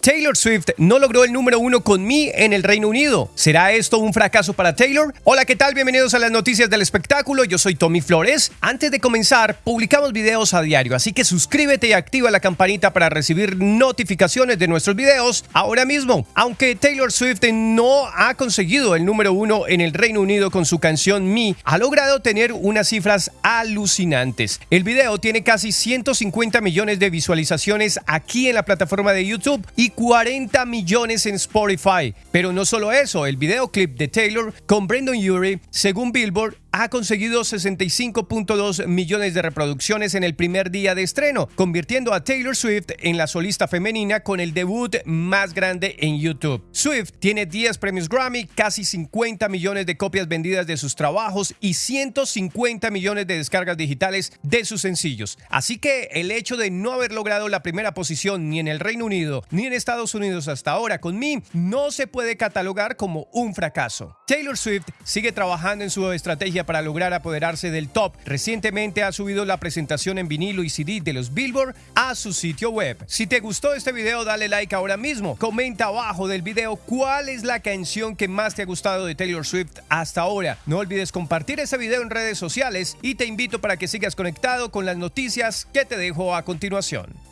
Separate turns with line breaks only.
Taylor Swift no logró el número uno con Me en el Reino Unido. ¿Será esto un fracaso para Taylor? Hola, ¿qué tal? Bienvenidos a las noticias del espectáculo. Yo soy Tommy Flores. Antes de comenzar, publicamos videos a diario, así que suscríbete y activa la campanita para recibir notificaciones de nuestros videos ahora mismo. Aunque Taylor Swift no ha conseguido el número uno en el Reino Unido con su canción Me, ha logrado tener unas cifras alucinantes. El video tiene casi 150 millones de visualizaciones aquí en la plataforma de YouTube y 40 millones en Spotify. Pero no solo eso, el videoclip de Taylor con Brendan Urie, según Billboard, ha conseguido 65.2 millones de reproducciones en el primer día de estreno, convirtiendo a Taylor Swift en la solista femenina con el debut más grande en YouTube. Swift tiene 10 premios Grammy, casi 50 millones de copias vendidas de sus trabajos y 150 millones de descargas digitales de sus sencillos. Así que el hecho de no haber logrado la primera posición ni en el Reino Unido ni en Estados Unidos hasta ahora con Me no se puede catalogar como un fracaso. Taylor Swift sigue trabajando en su estrategia para lograr apoderarse del top. Recientemente ha subido la presentación en vinilo y CD de los Billboard a su sitio web. Si te gustó este video, dale like ahora mismo. Comenta abajo del video cuál es la canción que más te ha gustado de Taylor Swift hasta ahora. No olvides compartir ese video en redes sociales y te invito para que sigas conectado con las noticias que te dejo a continuación.